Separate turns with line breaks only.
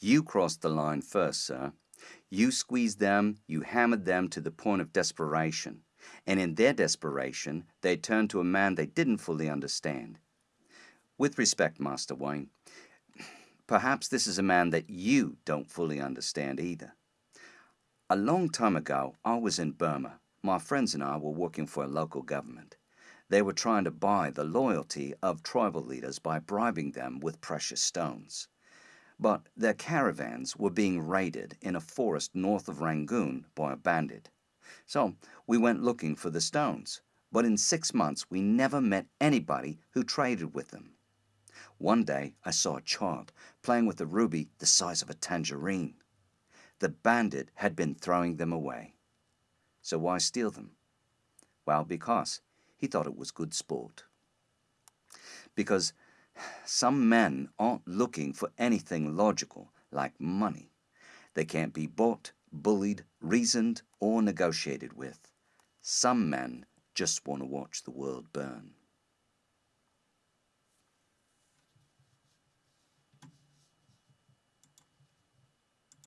You crossed the line first, sir. You squeezed them, you hammered them to the point of desperation, and in their desperation, they turned to a man they didn't fully understand. With respect, Master Wayne, perhaps this is a man that you don't fully understand either. A long time ago, I was in Burma. My friends and I were working for a local government. They were trying to buy the loyalty of tribal leaders by bribing them with precious stones. But their caravans were being raided in a forest north of Rangoon by a bandit. So we went looking for the stones, but in six months we never met anybody who traded with them. One day I saw a child playing with a ruby the size of a tangerine. The bandit had been throwing them away. So why steal them? Well, because he thought it was good sport. Because some men aren't looking for anything logical like money. They can't be bought, bullied, reasoned, or negotiated with. Some men just want to watch the world burn.